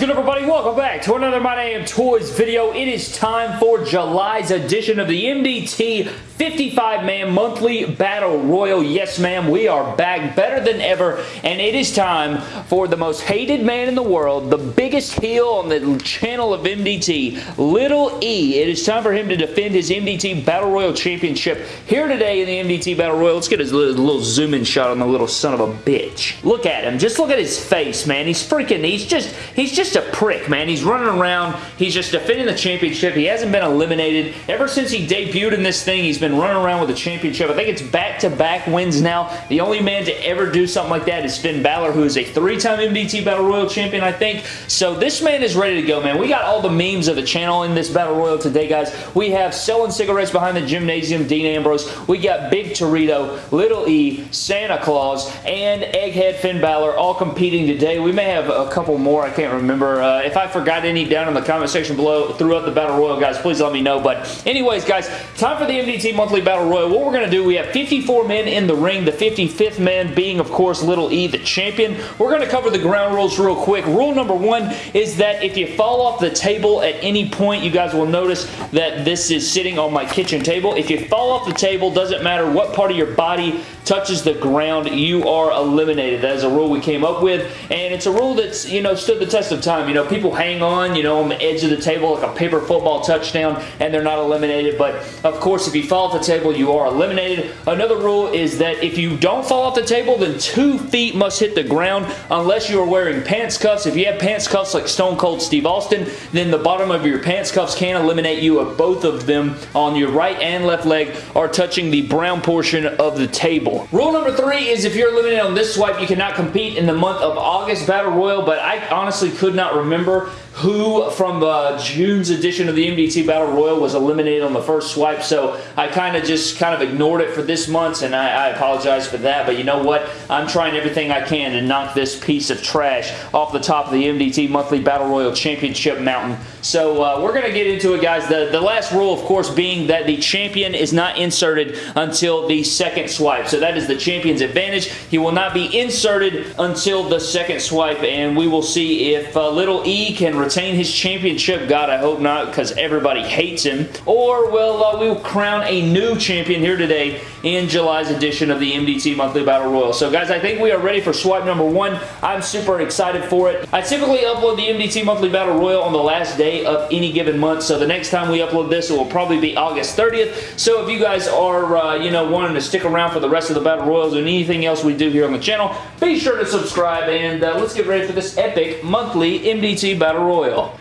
good everybody? Welcome back to another My Damn Toys video. It is time for July's edition of the MDT 55-man monthly battle royal. Yes, ma'am, we are back better than ever, and it is time for the most hated man in the world, the biggest heel on the channel of MDT, Little E. It is time for him to defend his MDT Battle Royal Championship here today in the MDT Battle Royal. Let's get a little, little zoom-in shot on the little son of a bitch. Look at him. Just look at his face, man. He's freaking, he's just, he's just a prick, man. He's running around. He's just defending the championship. He hasn't been eliminated. Ever since he debuted in this thing, he's been running around with the championship. I think it's back-to-back -back wins now. The only man to ever do something like that is Finn Balor, who is a three-time MDT Battle Royal champion, I think. So this man is ready to go, man. We got all the memes of the channel in this Battle Royal today, guys. We have selling cigarettes behind the gymnasium, Dean Ambrose. We got Big Torito, Little E, Santa Claus, and Egghead Finn Balor all competing today. We may have a couple more. I can't remember. Uh, if I forgot any down in the comment section below throughout the Battle Royal, guys, please let me know. But anyways, guys, time for the MDT Monthly Battle Royal. What we're going to do, we have 54 men in the ring, the 55th man being, of course, Little E, the champion. We're going to cover the ground rules real quick. Rule number one is that if you fall off the table at any point, you guys will notice that this is sitting on my kitchen table. If you fall off the table, doesn't matter what part of your body touches the ground, you are eliminated. That is a rule we came up with, and it's a rule that's, you know, stood the test of time. You know, people hang on, you know, on the edge of the table like a paper football touchdown, and they're not eliminated, but of course, if you fall off the table, you are eliminated. Another rule is that if you don't fall off the table, then two feet must hit the ground unless you are wearing pants cuffs. If you have pants cuffs like Stone Cold Steve Austin, then the bottom of your pants cuffs can eliminate you if both of them on your right and left leg are touching the brown portion of the table. Rule number three is if you're eliminated on this swipe, you cannot compete in the month of August Battle Royal, but I honestly could not remember who from uh, June's edition of the MDT Battle Royal was eliminated on the first swipe, so I kind of just kind of ignored it for this month, and I, I, apologize for that, but you know what? I'm trying everything I can to knock this piece of trash off the top of the MDT Monthly Battle Royal Championship mountain. So uh, we're going to get into it, guys. The, the last rule, of course, being that the champion is not inserted until the second swipe. So that is the champion's advantage. He will not be inserted until the second swipe, and we will see if uh, Little E can retain his championship. God, I hope not, because everybody hates him. Or will uh, we will crown a new champion here today in July's edition of the MDT Monthly Battle Royal. So, guys, I think we are ready for swipe number one. I'm super excited for it. I typically upload the MDT Monthly Battle Royal on the last day of any given month, so the next time we upload this, it will probably be August 30th. So, if you guys are, uh, you know, wanting to stick around for the rest of the Battle Royals and anything else we do here on the channel, be sure to subscribe, and uh, let's get ready for this epic monthly MDT Battle Royal.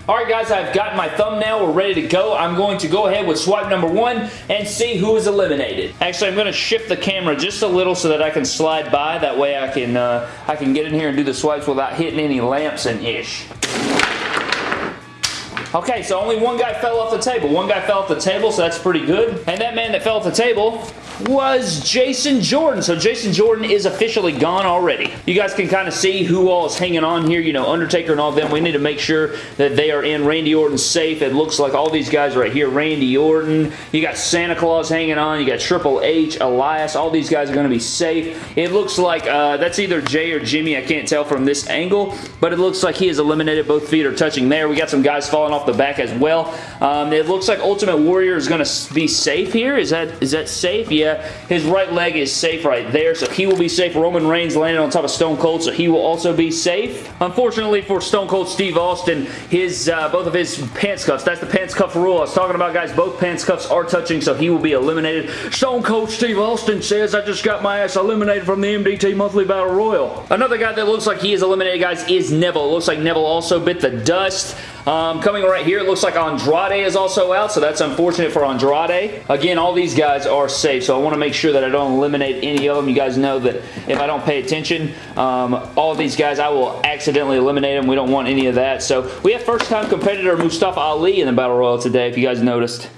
Alright guys, I've got my thumbnail. We're ready to go. I'm going to go ahead with swipe number one and see who is eliminated. Actually, I'm going to shift the camera just a little so that I can slide by. That way I can, uh, I can get in here and do the swipes without hitting any lamps and ish. Okay, so only one guy fell off the table. One guy fell off the table, so that's pretty good. And that man that fell off the table was Jason Jordan. So Jason Jordan is officially gone already. You guys can kind of see who all is hanging on here. You know, Undertaker and all them. We need to make sure that they are in Randy Orton's safe. It looks like all these guys right here. Randy Orton. You got Santa Claus hanging on. You got Triple H, Elias. All these guys are going to be safe. It looks like uh, that's either Jay or Jimmy. I can't tell from this angle, but it looks like he is eliminated. Both feet are touching there. We got some guys falling off the back as well. Um, it looks like Ultimate Warrior is going to be safe here. Is that is that safe? Yeah, his right leg is safe right there, so he will be safe. Roman Reigns landed on top of Stone Cold, so he will also be safe. Unfortunately for Stone Cold Steve Austin, his uh, both of his pants cuffs, that's the pants cuff rule I was talking about, guys. Both pants cuffs are touching, so he will be eliminated. Stone Cold Steve Austin says, I just got my ass eliminated from the MDT Monthly Battle Royal. Another guy that looks like he is eliminated, guys, is Neville. Looks like Neville also bit the dust. Um, coming right here, it looks like Andrade is also out, so that's unfortunate for Andrade. Again, all these guys are safe, so I want to make sure that I don't eliminate any of them. You guys know that if I don't pay attention, um, all these guys, I will accidentally eliminate them. We don't want any of that. So we have first-time competitor Mustafa Ali in the Battle Royal today, if you guys noticed.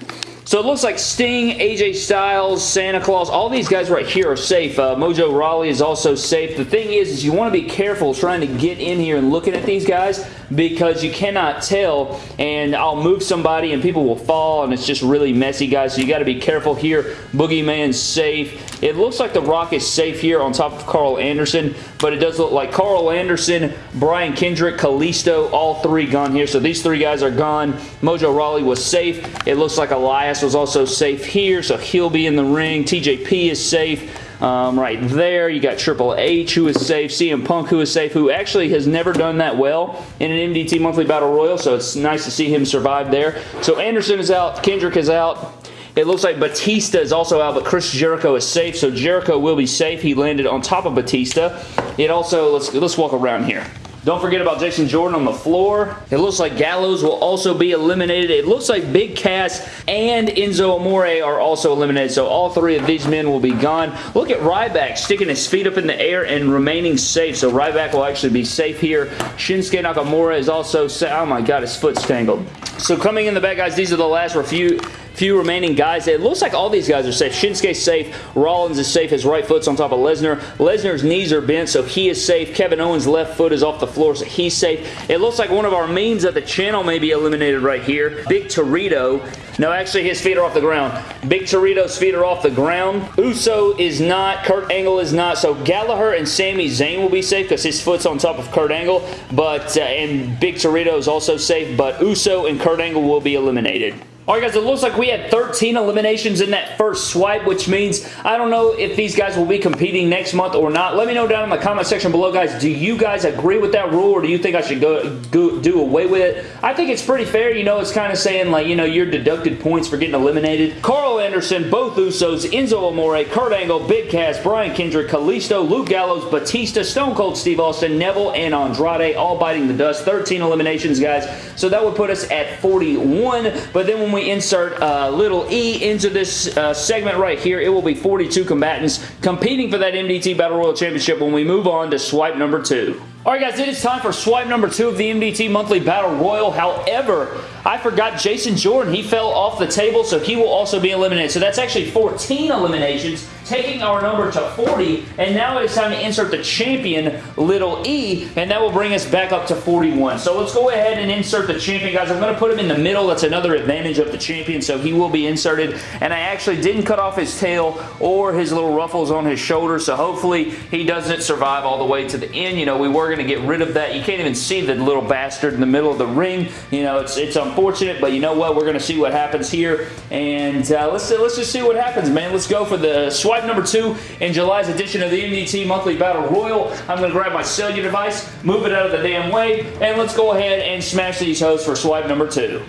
So it looks like Sting, AJ Styles, Santa Claus, all these guys right here are safe. Uh, Mojo Rawley is also safe. The thing is, is you want to be careful trying to get in here and looking at these guys because you cannot tell and I'll move somebody and people will fall and it's just really messy, guys. So you got to be careful here. Boogeyman's safe. It looks like The Rock is safe here on top of Karl Anderson, but it does look like Karl Anderson, Brian Kendrick, Kalisto, all three gone here. So these three guys are gone. Mojo Rawley was safe. It looks like Elias was also safe here, so he'll be in the ring. TJP is safe. Um, right there. You got Triple H who is safe, CM Punk who is safe, who actually has never done that well in an MDT Monthly Battle Royal, so it's nice to see him survive there. So Anderson is out, Kendrick is out. It looks like Batista is also out, but Chris Jericho is safe, so Jericho will be safe. He landed on top of Batista. It also, let's, let's walk around here. Don't forget about Jason Jordan on the floor. It looks like Gallows will also be eliminated. It looks like Big Cass and Enzo Amore are also eliminated, so all three of these men will be gone. Look at Ryback sticking his feet up in the air and remaining safe, so Ryback will actually be safe here. Shinsuke Nakamura is also safe. Oh my god, his foot's tangled. So coming in the back, guys, these are the last few few remaining guys. It looks like all these guys are safe. Shinsuke's safe. Rollins is safe. His right foot's on top of Lesnar. Lesnar's knees are bent, so he is safe. Kevin Owens' left foot is off the floor, so he's safe. It looks like one of our memes at the channel may be eliminated right here. Big Torito. No, actually, his feet are off the ground. Big Torito's feet are off the ground. Uso is not. Kurt Angle is not. So Gallagher and Sami Zayn will be safe because his foot's on top of Kurt Angle. But, uh, and Big Torito is also safe, but Uso and Kurt Angle will be eliminated. Alright guys, it looks like we had 13 eliminations in that first swipe, which means I don't know if these guys will be competing next month or not. Let me know down in the comment section below, guys. Do you guys agree with that rule or do you think I should go, go do away with it? I think it's pretty fair. You know, it's kind of saying like, you know, you're deducted points for getting eliminated. Karl Anderson, both Usos, Enzo Amore, Kurt Angle, Big Cass, Brian Kendrick, Kalisto, Luke Gallows, Batista, Stone Cold Steve Austin, Neville, and Andrade all biting the dust. 13 eliminations, guys. So that would put us at 41. But then when we insert uh, little e into this uh, segment right here, it will be 42 combatants competing for that MDT Battle Royal Championship when we move on to swipe number two. Alright guys, it is time for swipe number two of the MDT Monthly Battle Royal. However, I forgot Jason Jordan. He fell off the table, so he will also be eliminated. So that's actually 14 eliminations, taking our number to 40. And now it is time to insert the champion, little e, and that will bring us back up to 41. So let's go ahead and insert the champion, guys. I'm going to put him in the middle. That's another advantage of the champion, so he will be inserted. And I actually didn't cut off his tail or his little ruffles on his shoulder, so hopefully he doesn't survive all the way to the end. You know, we were going to get rid of that. You can't even see the little bastard in the middle of the ring. You know, it's, it's unfortunate, but you know what? We're going to see what happens here. And uh, let's, let's just see what happens, man. Let's go for the swipe number two in July's edition of the MDT Monthly Battle Royal. I'm going to grab my cellular device, move it out of the damn way, and let's go ahead and smash these hosts for swipe number two.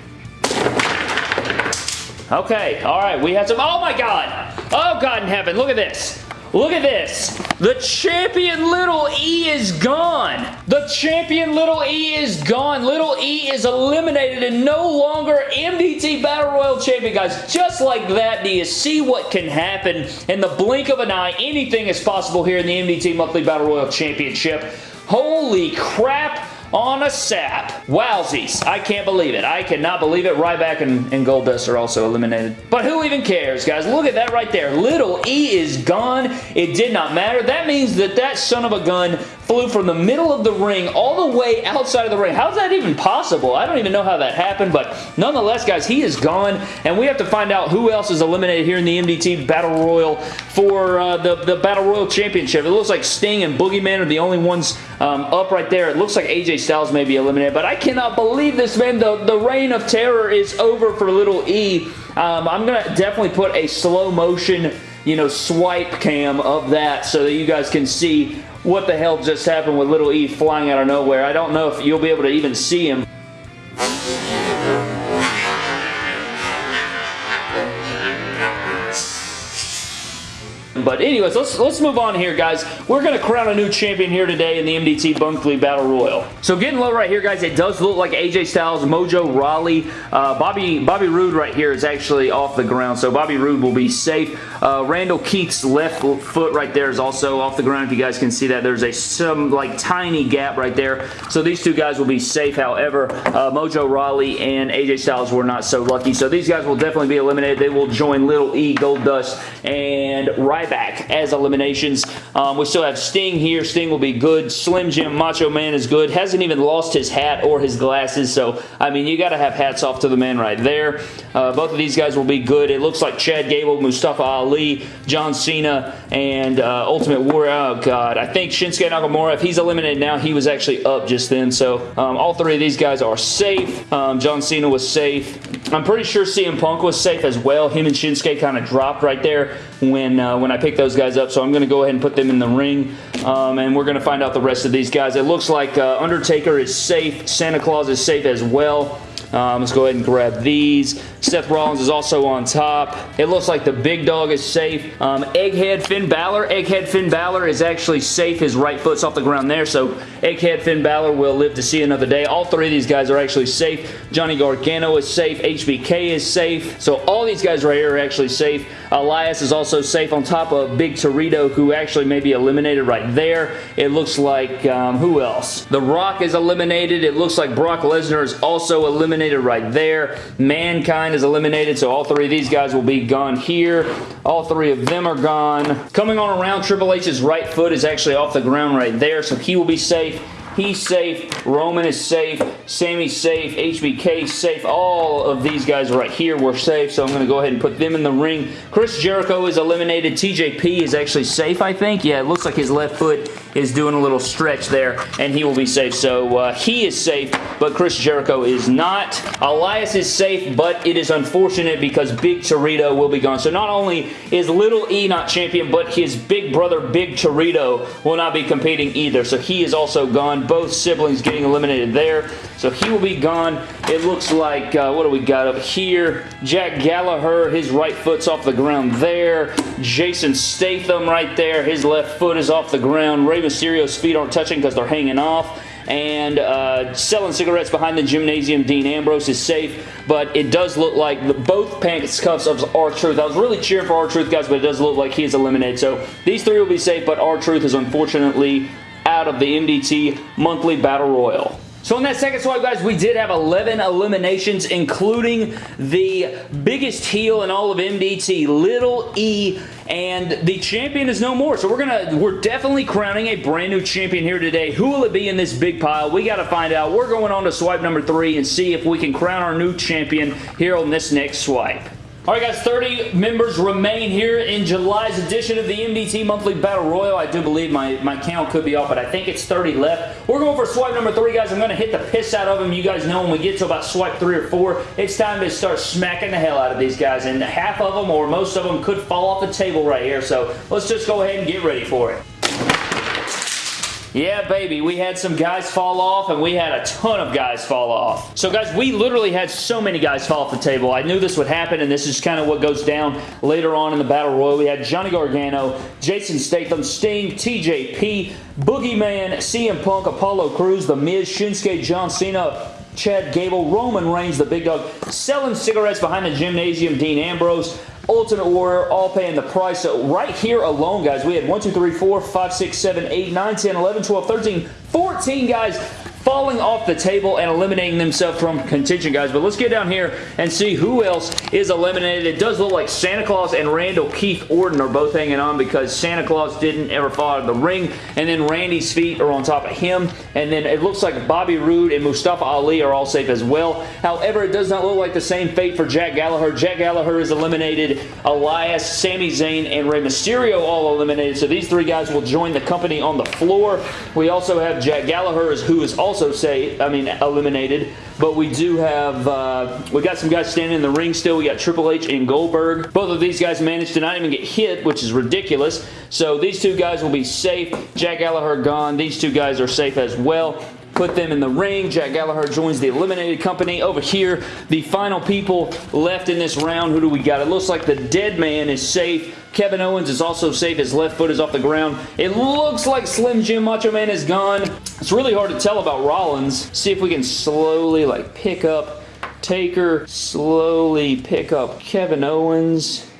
Okay, all right, we had some, oh my God, oh God in heaven, look at this. Look at this. The champion Little E is gone. The champion Little E is gone. Little E is eliminated and no longer MDT Battle Royal champion, guys. Just like that, do you see what can happen in the blink of an eye? Anything is possible here in the MDT Monthly Battle Royal Championship. Holy crap on a sap. Wowsies. I can't believe it. I cannot believe it. Ryback and, and Goldust are also eliminated. But who even cares, guys? Look at that right there. Little E is gone. It did not matter. That means that that son of a gun flew from the middle of the ring all the way outside of the ring. How's that even possible? I don't even know how that happened, but nonetheless, guys, he is gone, and we have to find out who else is eliminated here in the MDT Battle Royal for uh, the, the Battle Royal Championship. It looks like Sting and Boogeyman are the only ones um, up right there. It looks like AJ Styles may be eliminated, but I cannot believe this, man. The, the reign of terror is over for Little E. Um, I'm going to definitely put a slow motion you know, swipe cam of that so that you guys can see what the hell just happened with Little E flying out of nowhere. I don't know if you'll be able to even see him. But anyways, let's let's move on here, guys. We're going to crown a new champion here today in the MDT Monthly Battle Royal. So getting low right here, guys, it does look like AJ Styles, Mojo Rawley, uh, Bobby Bobby Roode right here is actually off the ground. So Bobby Roode will be safe. Uh, Randall Keith's left foot right there is also off the ground. If you guys can see that, there's a some like tiny gap right there. So these two guys will be safe. However, uh, Mojo Rawley and AJ Styles were not so lucky. So these guys will definitely be eliminated. They will join Little E, Goldust, and Ryback back as eliminations. Um, we still have Sting here. Sting will be good. Slim Jim Macho Man is good. Hasn't even lost his hat or his glasses. So, I mean, you got to have hats off to the man right there. Uh, both of these guys will be good. It looks like Chad Gable, Mustafa Ali, John Cena, and uh, Ultimate Warrior. Oh, God. I think Shinsuke Nakamura, if he's eliminated now, he was actually up just then. So, um, all three of these guys are safe. Um, John Cena was safe. I'm pretty sure CM Punk was safe as well. Him and Shinsuke kind of dropped right there when uh, when I pick those guys up. So I'm going to go ahead and put them in the ring. Um, and we're going to find out the rest of these guys. It looks like uh, Undertaker is safe. Santa Claus is safe as well. Um, let's go ahead and grab these. Seth Rollins is also on top. It looks like the big dog is safe. Um, Egghead Finn Balor. Egghead Finn Balor is actually safe. His right foot's off the ground there, so Egghead Finn Balor will live to see another day. All three of these guys are actually safe. Johnny Gargano is safe. HBK is safe. So all these guys right here are actually safe. Elias is also safe on top of Big Torito, who actually may be eliminated right there. It looks like, um, who else? The Rock is eliminated. It looks like Brock Lesnar is also eliminated right there. Mankind is eliminated, so all three of these guys will be gone here. All three of them are gone. Coming on around, Triple H's right foot is actually off the ground right there, so he will be safe. He's safe. Roman is safe. Sami's safe. HBK safe. All of these guys right here were safe, so I'm going to go ahead and put them in the ring. Chris Jericho is eliminated. TJP is actually safe, I think. Yeah, it looks like his left foot is doing a little stretch there, and he will be safe. So uh, he is safe, but Chris Jericho is not. Elias is safe, but it is unfortunate because Big Torito will be gone. So not only is Little E not champion, but his big brother, Big Torito, will not be competing either. So he is also gone. Both siblings getting eliminated there. So he will be gone. It looks like, uh, what do we got up here? Jack Gallagher, his right foot's off the ground there. Jason Statham right there. His left foot is off the ground. Rey Mysterio's feet aren't touching because they're hanging off and uh, selling cigarettes behind the gymnasium. Dean Ambrose is safe, but it does look like the, both pants cuffs of R-Truth. I was really cheering for R-Truth, guys, but it does look like he is eliminated. So these three will be safe, but R-Truth is unfortunately out of the MDT Monthly Battle Royal. So in that second swipe, guys, we did have 11 eliminations, including the biggest heel in all of MDT, Little E, and the champion is no more. So we're gonna, we're definitely crowning a brand new champion here today. Who will it be in this big pile? We got to find out. We're going on to swipe number three and see if we can crown our new champion here on this next swipe. Alright guys, 30 members remain here in July's edition of the MDT Monthly Battle Royal. I do believe my, my count could be off, but I think it's 30 left. We're going for swipe number three, guys. I'm going to hit the piss out of them. You guys know when we get to about swipe three or four, it's time to start smacking the hell out of these guys. And half of them, or most of them, could fall off the table right here. So let's just go ahead and get ready for it. Yeah, baby, we had some guys fall off, and we had a ton of guys fall off. So, guys, we literally had so many guys fall off the table. I knew this would happen, and this is kind of what goes down later on in the Battle Royal. We had Johnny Gargano, Jason Statham, Sting, TJP, Boogeyman, CM Punk, Apollo Crews, The Miz, Shinsuke, John Cena, Chad Gable, Roman Reigns, the big dog, selling cigarettes behind the gymnasium, Dean Ambrose, Ultimate Warrior, all paying the price. So right here alone, guys, we had 1, 2, 3, 4, 5, 6, 7, 8, 9, 10, 11, 12, 13, 14 guys falling off the table and eliminating themselves from contention, guys. But let's get down here and see who else is eliminated. It does look like Santa Claus and Randall Keith Orton are both hanging on because Santa Claus didn't ever fall out of the ring, and then Randy's feet are on top of him, and then it looks like Bobby Roode and Mustafa Ali are all safe as well. However, it does not look like the same fate for Jack Gallagher. Jack Gallagher is eliminated. Elias, Sami Zayn, and Rey Mysterio all eliminated, so these three guys will join the company on the floor. We also have Jack Gallagher, who is also say, I mean, eliminated. But we do have, uh, we got some guys standing in the ring still. We got Triple H and Goldberg. Both of these guys managed to not even get hit, which is ridiculous. So these two guys will be safe. Jack Gallagher gone. These two guys are safe as well put them in the ring. Jack Gallagher joins the eliminated company. Over here, the final people left in this round. Who do we got? It looks like the dead man is safe. Kevin Owens is also safe. His left foot is off the ground. It looks like Slim Jim Macho Man is gone. It's really hard to tell about Rollins. See if we can slowly like pick up Taker, slowly pick up Kevin Owens.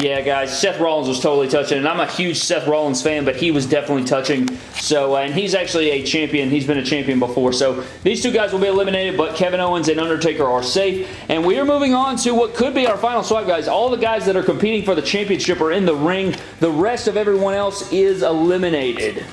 Yeah, guys, Seth Rollins was totally touching, and I'm a huge Seth Rollins fan, but he was definitely touching. So, uh, and he's actually a champion. He's been a champion before. So, these two guys will be eliminated, but Kevin Owens and Undertaker are safe. And we are moving on to what could be our final swipe, guys. All the guys that are competing for the championship are in the ring. The rest of everyone else is eliminated.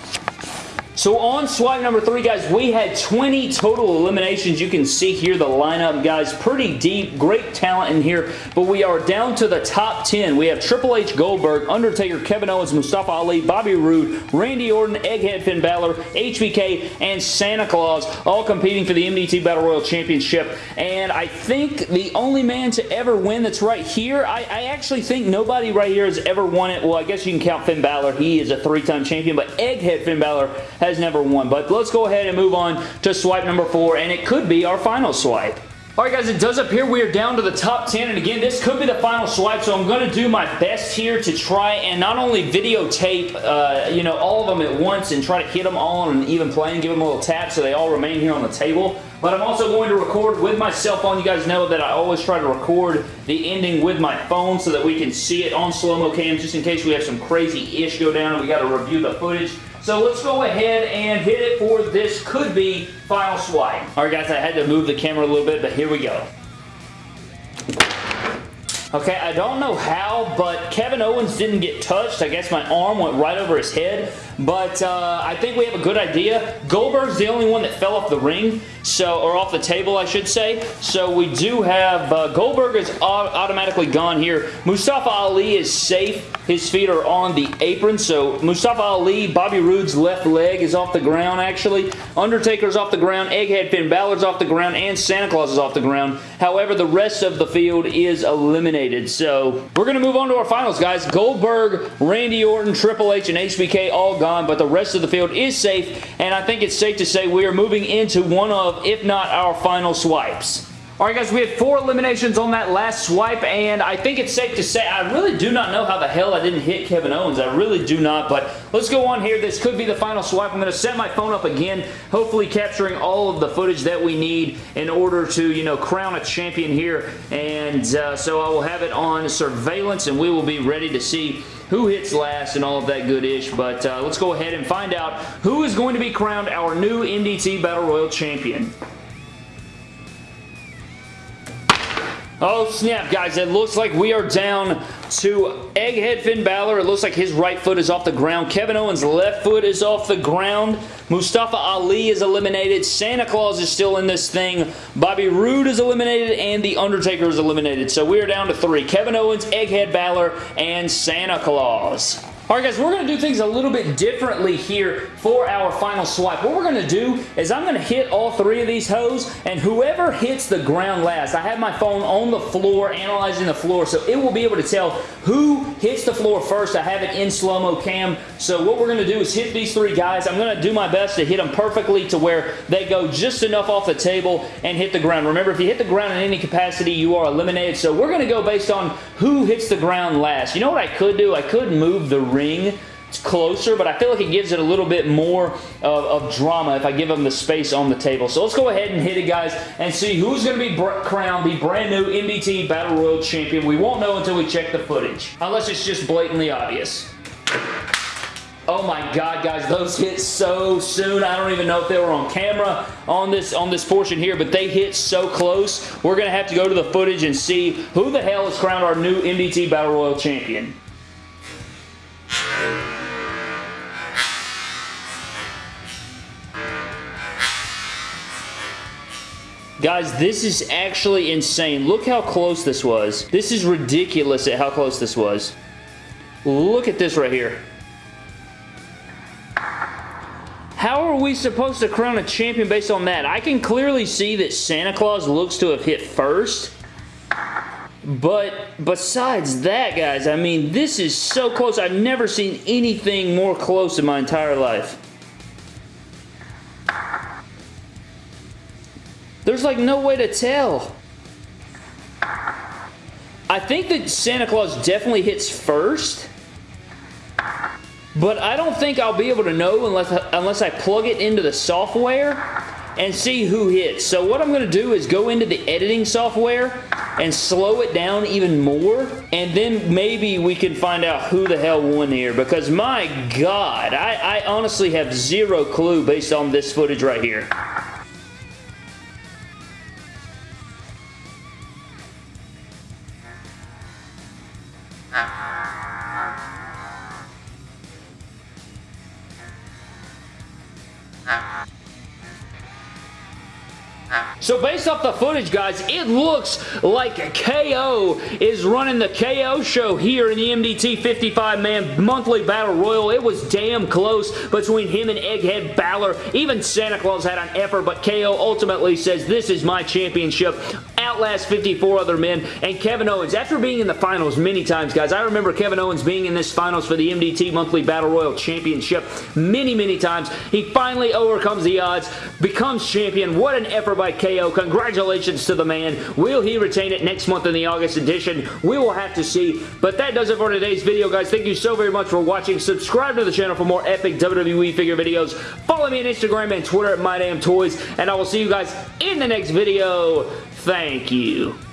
So on swipe number three, guys, we had 20 total eliminations. You can see here the lineup, guys. Pretty deep, great talent in here, but we are down to the top 10. We have Triple H Goldberg, Undertaker, Kevin Owens, Mustafa Ali, Bobby Roode, Randy Orton, Egghead Finn Balor, HBK, and Santa Claus, all competing for the MDT Battle Royal Championship. And I think the only man to ever win that's right here, I, I actually think nobody right here has ever won it. Well, I guess you can count Finn Balor. He is a three-time champion, but Egghead Finn Balor has never won. But let's go ahead and move on to swipe number four, and it could be our final swipe. Alright guys, it does appear we are down to the top 10, and again, this could be the final swipe, so I'm going to do my best here to try and not only videotape, uh, you know, all of them at once and try to hit them all on an even plane, give them a little tap so they all remain here on the table, but I'm also going to record with my cell phone. You guys know that I always try to record the ending with my phone so that we can see it on slow-mo cam, just in case we have some crazy ish go down and we got to review the footage. So let's go ahead and hit it for this could be final swipe. Alright guys, I had to move the camera a little bit, but here we go. Okay, I don't know how, but Kevin Owens didn't get touched. I guess my arm went right over his head, but uh, I think we have a good idea. Goldberg's the only one that fell off the ring, so or off the table, I should say. So we do have uh, Goldberg is automatically gone here. Mustafa Ali is safe. His feet are on the apron, so Mustafa Ali, Bobby Roode's left leg is off the ground, actually. Undertaker's off the ground, Egghead Finn Balor's off the ground, and Santa Claus is off the ground. However, the rest of the field is eliminated. So we're going to move on to our finals, guys. Goldberg, Randy Orton, Triple H, and HBK all gone, but the rest of the field is safe, and I think it's safe to say we are moving into one of, if not our final swipes. Alright guys, we had four eliminations on that last swipe, and I think it's safe to say I really do not know how the hell I didn't hit Kevin Owens. I really do not, but let's go on here. This could be the final swipe. I'm going to set my phone up again, hopefully capturing all of the footage that we need in order to, you know, crown a champion here, and uh, so I will have it on surveillance, and we will be ready to see who hits last and all of that good ish. But uh, let's go ahead and find out who is going to be crowned our new MDT Battle Royal Champion. Oh snap guys, it looks like we are down to Egghead Finn Balor. It looks like his right foot is off the ground. Kevin Owens' left foot is off the ground. Mustafa Ali is eliminated. Santa Claus is still in this thing. Bobby Roode is eliminated and The Undertaker is eliminated. So we are down to three. Kevin Owens, Egghead Balor, and Santa Claus. Alright guys, we're going to do things a little bit differently here for our final swipe. What we're going to do is I'm going to hit all three of these hoes, and whoever hits the ground last, I have my phone on the floor, analyzing the floor, so it will be able to tell who hits the floor first. I have it in slow-mo cam, so what we're going to do is hit these three guys. I'm going to do my best to hit them perfectly to where they go just enough off the table and hit the ground. Remember, if you hit the ground in any capacity, you are eliminated, so we're going to go based on who hits the ground last. You know what I could do? I could move the ring closer, but I feel like it gives it a little bit more of, of, drama if I give them the space on the table. So let's go ahead and hit it, guys, and see who's going to be crowned the brand new MDT Battle Royal Champion. We won't know until we check the footage, unless it's just blatantly obvious. Oh my god, guys, those hit so soon. I don't even know if they were on camera on this on this portion here, but they hit so close. We're going to have to go to the footage and see who the hell is crowned our new MDT Battle Royal Champion. Guys, this is actually insane. Look how close this was. This is ridiculous at how close this was. Look at this right here. How are we supposed to crown a champion based on that? I can clearly see that Santa Claus looks to have hit first. But besides that, guys, I mean, this is so close. I've never seen anything more close in my entire life. There's like no way to tell. I think that Santa Claus definitely hits first. But I don't think I'll be able to know unless, unless I plug it into the software and see who hits. So what I'm going to do is go into the editing software and slow it down even more, and then maybe we can find out who the hell won here, because my god, I, I honestly have zero clue based on this footage right here. So based off the footage, guys, it looks like KO is running the KO show here in the MDT 55-man monthly battle royal. It was damn close between him and Egghead Balor. Even Santa Claus had an effort, but KO ultimately says, this is my championship outlast 54 other men, and Kevin Owens, after being in the finals many times, guys, I remember Kevin Owens being in this finals for the MDT Monthly Battle Royal Championship many, many times. He finally overcomes the odds, becomes champion. What an effort by KO. Congratulations to the man. Will he retain it next month in the August edition? We will have to see, but that does it for today's video, guys. Thank you so very much for watching. Subscribe to the channel for more epic WWE figure videos. Follow me on Instagram and Twitter at MyDamnToys, and I will see you guys in the next video. Thank you.